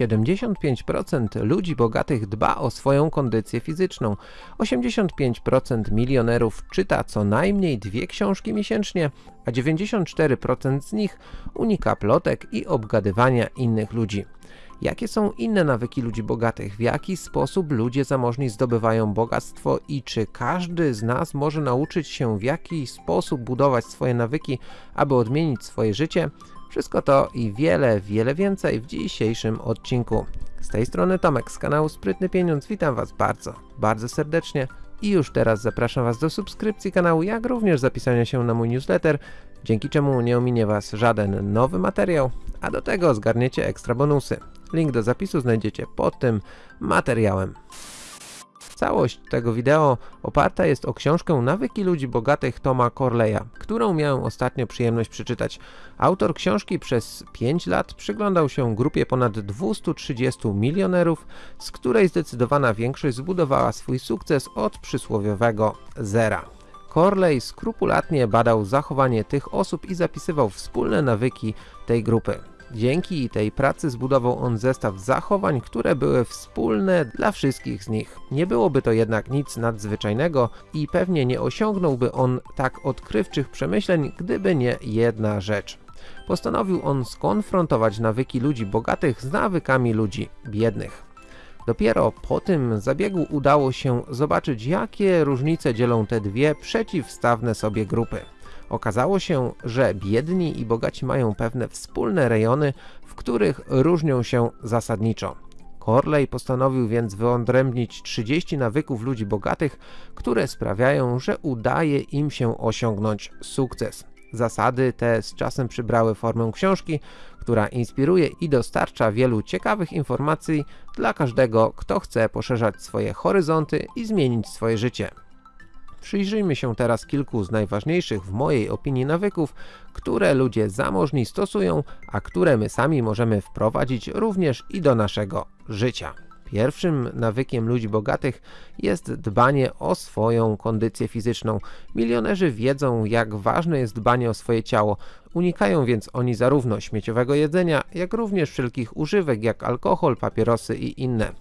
75% ludzi bogatych dba o swoją kondycję fizyczną, 85% milionerów czyta co najmniej dwie książki miesięcznie, a 94% z nich unika plotek i obgadywania innych ludzi. Jakie są inne nawyki ludzi bogatych? W jaki sposób ludzie zamożni zdobywają bogactwo i czy każdy z nas może nauczyć się w jaki sposób budować swoje nawyki, aby odmienić swoje życie? Wszystko to i wiele, wiele więcej w dzisiejszym odcinku. Z tej strony Tomek z kanału Sprytny Pieniądz, witam Was bardzo, bardzo serdecznie i już teraz zapraszam Was do subskrypcji kanału, jak również zapisania się na mój newsletter, dzięki czemu nie ominie Was żaden nowy materiał, a do tego zgarniecie ekstra bonusy. Link do zapisu znajdziecie pod tym materiałem. Całość tego wideo oparta jest o książkę Nawyki ludzi bogatych Toma Corleya, którą miałem ostatnio przyjemność przeczytać. Autor książki przez 5 lat przyglądał się grupie ponad 230 milionerów, z której zdecydowana większość zbudowała swój sukces od przysłowiowego zera. Corley skrupulatnie badał zachowanie tych osób i zapisywał wspólne nawyki tej grupy. Dzięki tej pracy zbudował on zestaw zachowań, które były wspólne dla wszystkich z nich. Nie byłoby to jednak nic nadzwyczajnego i pewnie nie osiągnąłby on tak odkrywczych przemyśleń, gdyby nie jedna rzecz. Postanowił on skonfrontować nawyki ludzi bogatych z nawykami ludzi biednych. Dopiero po tym zabiegu udało się zobaczyć jakie różnice dzielą te dwie przeciwstawne sobie grupy. Okazało się, że biedni i bogaci mają pewne wspólne rejony, w których różnią się zasadniczo. Corley postanowił więc wyodrębnić 30 nawyków ludzi bogatych, które sprawiają, że udaje im się osiągnąć sukces. Zasady te z czasem przybrały formę książki, która inspiruje i dostarcza wielu ciekawych informacji dla każdego, kto chce poszerzać swoje horyzonty i zmienić swoje życie. Przyjrzyjmy się teraz kilku z najważniejszych w mojej opinii nawyków, które ludzie zamożni stosują, a które my sami możemy wprowadzić również i do naszego życia. Pierwszym nawykiem ludzi bogatych jest dbanie o swoją kondycję fizyczną. Milionerzy wiedzą jak ważne jest dbanie o swoje ciało, unikają więc oni zarówno śmieciowego jedzenia, jak również wszelkich używek jak alkohol, papierosy i inne.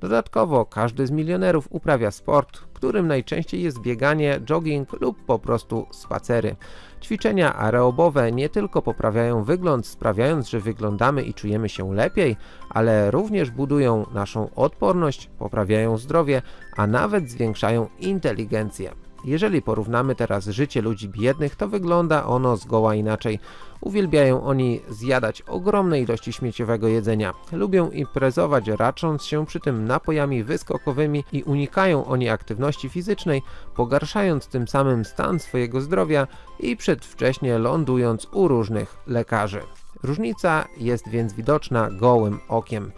Dodatkowo każdy z milionerów uprawia sport, którym najczęściej jest bieganie, jogging lub po prostu spacery. Ćwiczenia aerobowe nie tylko poprawiają wygląd, sprawiając, że wyglądamy i czujemy się lepiej, ale również budują naszą odporność, poprawiają zdrowie, a nawet zwiększają inteligencję. Jeżeli porównamy teraz życie ludzi biednych, to wygląda ono zgoła inaczej. Uwielbiają oni zjadać ogromne ilości śmieciowego jedzenia. Lubią imprezować, racząc się przy tym napojami wyskokowymi i unikają oni aktywności fizycznej, pogarszając tym samym stan swojego zdrowia i przedwcześnie lądując u różnych lekarzy. Różnica jest więc widoczna gołym okiem.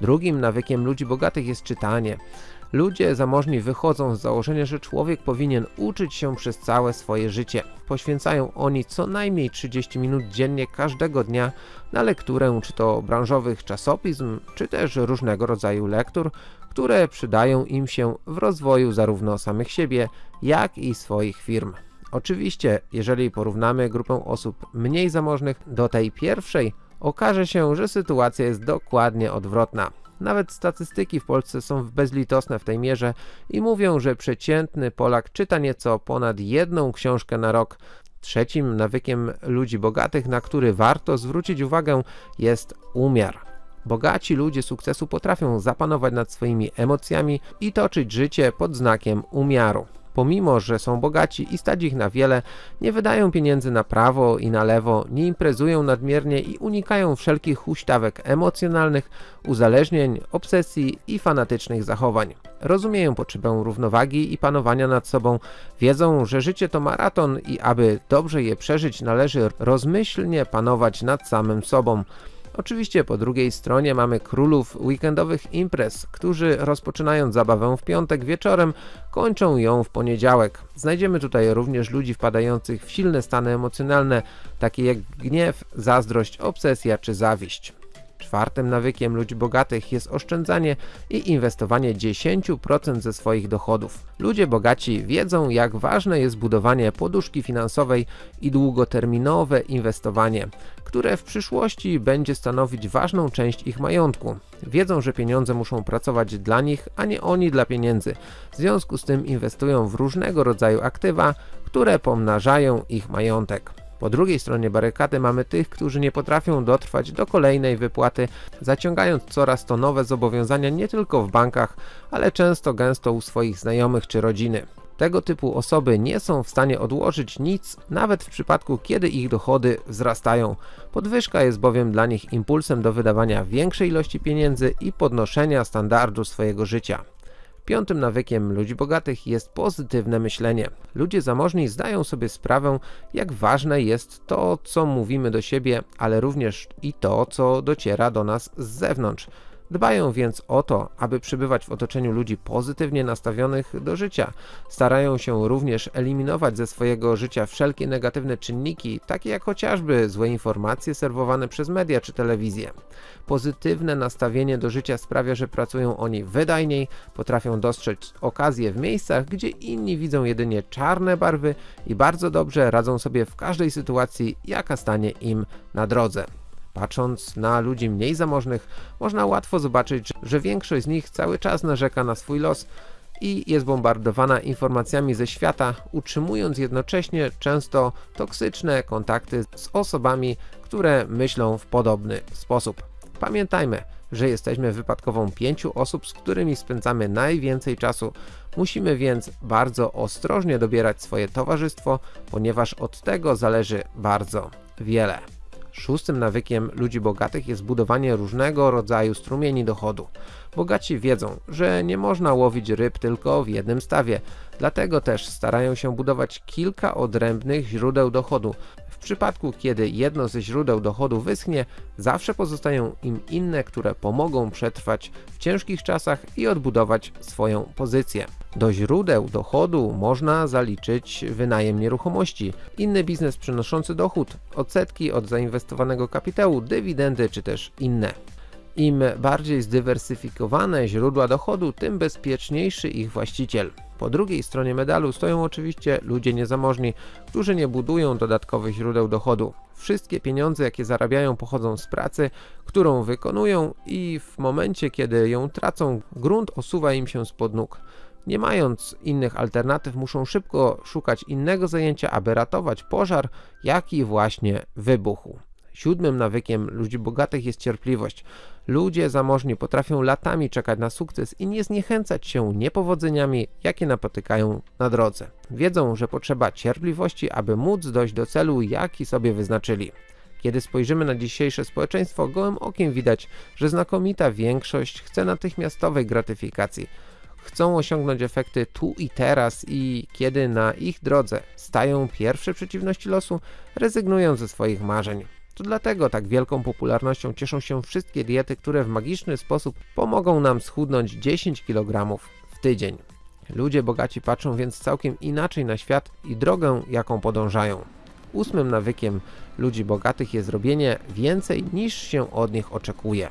Drugim nawykiem ludzi bogatych jest czytanie. Ludzie zamożni wychodzą z założenia, że człowiek powinien uczyć się przez całe swoje życie. Poświęcają oni co najmniej 30 minut dziennie każdego dnia na lekturę czy to branżowych czasopism, czy też różnego rodzaju lektur, które przydają im się w rozwoju zarówno samych siebie, jak i swoich firm. Oczywiście, jeżeli porównamy grupę osób mniej zamożnych do tej pierwszej, okaże się, że sytuacja jest dokładnie odwrotna. Nawet statystyki w Polsce są bezlitosne w tej mierze i mówią, że przeciętny Polak czyta nieco ponad jedną książkę na rok. Trzecim nawykiem ludzi bogatych, na który warto zwrócić uwagę jest umiar. Bogaci ludzie sukcesu potrafią zapanować nad swoimi emocjami i toczyć życie pod znakiem umiaru. Pomimo, że są bogaci i stać ich na wiele, nie wydają pieniędzy na prawo i na lewo, nie imprezują nadmiernie i unikają wszelkich huśtawek emocjonalnych, uzależnień, obsesji i fanatycznych zachowań. Rozumieją potrzebę równowagi i panowania nad sobą, wiedzą, że życie to maraton i aby dobrze je przeżyć należy rozmyślnie panować nad samym sobą. Oczywiście po drugiej stronie mamy królów weekendowych imprez, którzy rozpoczynając zabawę w piątek wieczorem, kończą ją w poniedziałek. Znajdziemy tutaj również ludzi wpadających w silne stany emocjonalne, takie jak gniew, zazdrość, obsesja czy zawiść. Czwartym nawykiem ludzi bogatych jest oszczędzanie i inwestowanie 10% ze swoich dochodów. Ludzie bogaci wiedzą, jak ważne jest budowanie poduszki finansowej i długoterminowe inwestowanie, które w przyszłości będzie stanowić ważną część ich majątku. Wiedzą, że pieniądze muszą pracować dla nich, a nie oni dla pieniędzy. W związku z tym inwestują w różnego rodzaju aktywa, które pomnażają ich majątek. Po drugiej stronie barykady mamy tych, którzy nie potrafią dotrwać do kolejnej wypłaty, zaciągając coraz to nowe zobowiązania nie tylko w bankach, ale często gęsto u swoich znajomych czy rodziny. Tego typu osoby nie są w stanie odłożyć nic, nawet w przypadku kiedy ich dochody wzrastają. Podwyżka jest bowiem dla nich impulsem do wydawania większej ilości pieniędzy i podnoszenia standardu swojego życia. Piątym nawykiem ludzi bogatych jest pozytywne myślenie. Ludzie zamożni zdają sobie sprawę, jak ważne jest to, co mówimy do siebie, ale również i to, co dociera do nas z zewnątrz. Dbają więc o to, aby przybywać w otoczeniu ludzi pozytywnie nastawionych do życia. Starają się również eliminować ze swojego życia wszelkie negatywne czynniki, takie jak chociażby złe informacje serwowane przez media czy telewizję. Pozytywne nastawienie do życia sprawia, że pracują oni wydajniej, potrafią dostrzec okazje w miejscach, gdzie inni widzą jedynie czarne barwy i bardzo dobrze radzą sobie w każdej sytuacji, jaka stanie im na drodze. Patrząc na ludzi mniej zamożnych, można łatwo zobaczyć, że większość z nich cały czas narzeka na swój los i jest bombardowana informacjami ze świata, utrzymując jednocześnie często toksyczne kontakty z osobami, które myślą w podobny sposób. Pamiętajmy, że jesteśmy wypadkową pięciu osób, z którymi spędzamy najwięcej czasu. Musimy więc bardzo ostrożnie dobierać swoje towarzystwo, ponieważ od tego zależy bardzo wiele. Szóstym nawykiem ludzi bogatych jest budowanie różnego rodzaju strumieni dochodu. Bogaci wiedzą, że nie można łowić ryb tylko w jednym stawie, dlatego też starają się budować kilka odrębnych źródeł dochodu. W przypadku, kiedy jedno ze źródeł dochodu wyschnie, zawsze pozostają im inne, które pomogą przetrwać w ciężkich czasach i odbudować swoją pozycję. Do źródeł dochodu można zaliczyć wynajem nieruchomości, inny biznes przynoszący dochód, odsetki od zainwestowanego kapitału, dywidendy czy też inne. Im bardziej zdywersyfikowane źródła dochodu, tym bezpieczniejszy ich właściciel. Po drugiej stronie medalu stoją oczywiście ludzie niezamożni, którzy nie budują dodatkowych źródeł dochodu. Wszystkie pieniądze jakie zarabiają pochodzą z pracy, którą wykonują i w momencie kiedy ją tracą grunt osuwa im się spod nóg. Nie mając innych alternatyw muszą szybko szukać innego zajęcia, aby ratować pożar, jaki właśnie wybuchł. Siódmym nawykiem ludzi bogatych jest cierpliwość. Ludzie zamożni potrafią latami czekać na sukces i nie zniechęcać się niepowodzeniami, jakie napotykają na drodze. Wiedzą, że potrzeba cierpliwości, aby móc dojść do celu, jaki sobie wyznaczyli. Kiedy spojrzymy na dzisiejsze społeczeństwo, gołym okiem widać, że znakomita większość chce natychmiastowej gratyfikacji. Chcą osiągnąć efekty tu i teraz i kiedy na ich drodze stają pierwsze przeciwności losu, rezygnują ze swoich marzeń. To dlatego tak wielką popularnością cieszą się wszystkie diety, które w magiczny sposób pomogą nam schudnąć 10 kg w tydzień. Ludzie bogaci patrzą więc całkiem inaczej na świat i drogę, jaką podążają. Ósmym nawykiem ludzi bogatych jest robienie więcej niż się od nich oczekuje.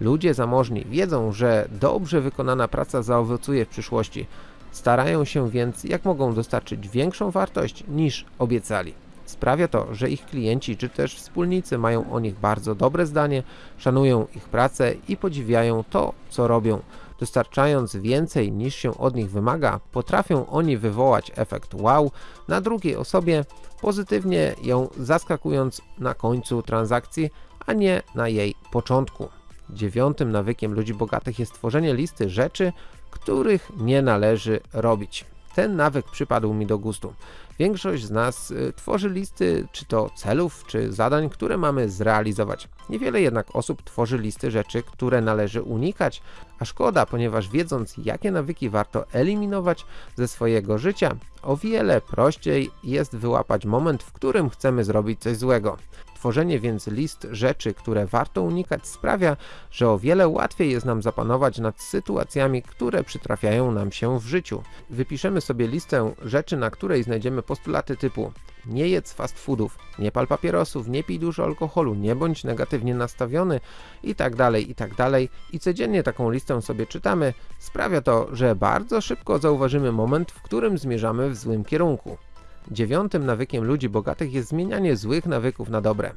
Ludzie zamożni wiedzą, że dobrze wykonana praca zaowocuje w przyszłości. Starają się więc jak mogą dostarczyć większą wartość niż obiecali. Sprawia to, że ich klienci czy też wspólnicy mają o nich bardzo dobre zdanie, szanują ich pracę i podziwiają to, co robią. Dostarczając więcej niż się od nich wymaga, potrafią oni wywołać efekt wow na drugiej osobie, pozytywnie ją zaskakując na końcu transakcji, a nie na jej początku. Dziewiątym nawykiem ludzi bogatych jest tworzenie listy rzeczy, których nie należy robić. Ten nawyk przypadł mi do gustu. Większość z nas y, tworzy listy czy to celów, czy zadań, które mamy zrealizować. Niewiele jednak osób tworzy listy rzeczy, które należy unikać, a szkoda, ponieważ wiedząc jakie nawyki warto eliminować ze swojego życia, o wiele prościej jest wyłapać moment, w którym chcemy zrobić coś złego. Tworzenie więc list rzeczy, które warto unikać sprawia, że o wiele łatwiej jest nam zapanować nad sytuacjami, które przytrafiają nam się w życiu. Wypiszemy sobie listę rzeczy, na której znajdziemy postulaty typu nie jedz fast foodów, nie pal papierosów, nie pij dużo alkoholu, nie bądź negatywnie nastawiony i tak dalej, i tak dalej. I codziennie taką listę sobie czytamy. Sprawia to, że bardzo szybko zauważymy moment, w którym zmierzamy w złym kierunku. Dziewiątym nawykiem ludzi bogatych jest zmienianie złych nawyków na dobre.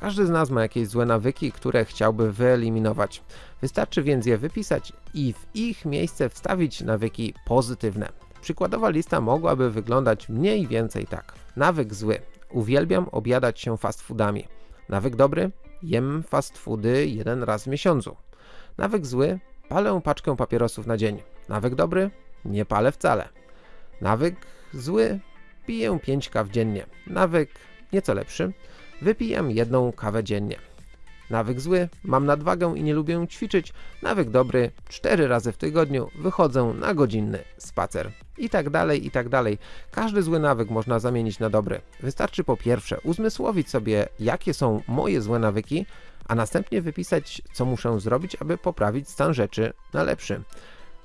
Każdy z nas ma jakieś złe nawyki, które chciałby wyeliminować. Wystarczy więc je wypisać i w ich miejsce wstawić nawyki pozytywne. Przykładowa lista mogłaby wyglądać mniej więcej tak. Nawyk zły. Uwielbiam obiadać się fast foodami. Nawyk dobry. Jem fast foody jeden raz w miesiącu. Nawyk zły. Palę paczkę papierosów na dzień. Nawyk dobry. Nie palę wcale. Nawyk zły. Piję 5 kaw dziennie. Nawyk nieco lepszy. Wypijam jedną kawę dziennie. Nawyk zły, mam nadwagę i nie lubię ćwiczyć. Nawyk dobry, 4 razy w tygodniu wychodzę na godzinny spacer. I tak dalej, i tak dalej. Każdy zły nawyk można zamienić na dobry. Wystarczy po pierwsze uzmysłowić sobie, jakie są moje złe nawyki, a następnie wypisać, co muszę zrobić, aby poprawić stan rzeczy na lepszy.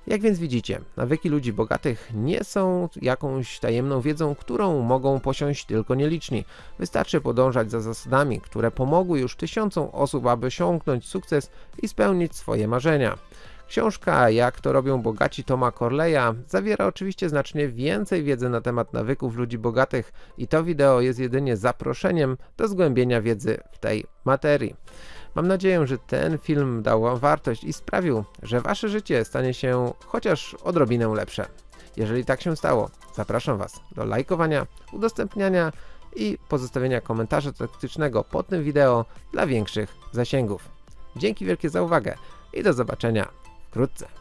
Jak więc widzicie, nawyki ludzi bogatych nie są jakąś tajemną wiedzą, którą mogą posiąść tylko nieliczni. Wystarczy podążać za zasadami, które pomogły już tysiącom osób, aby osiągnąć sukces i spełnić swoje marzenia. Książka Jak to robią bogaci Toma Corleya zawiera oczywiście znacznie więcej wiedzy na temat nawyków ludzi bogatych i to wideo jest jedynie zaproszeniem do zgłębienia wiedzy w tej materii. Mam nadzieję, że ten film dał Wam wartość i sprawił, że Wasze życie stanie się chociaż odrobinę lepsze. Jeżeli tak się stało, zapraszam Was do lajkowania, udostępniania i pozostawienia komentarza taktycznego pod tym wideo dla większych zasięgów. Dzięki wielkie za uwagę i do zobaczenia wkrótce.